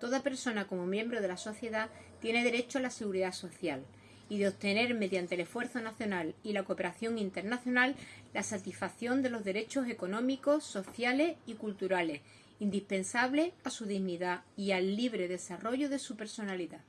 Toda persona como miembro de la sociedad tiene derecho a la seguridad social y de obtener mediante el esfuerzo nacional y la cooperación internacional la satisfacción de los derechos económicos, sociales y culturales indispensables a su dignidad y al libre desarrollo de su personalidad.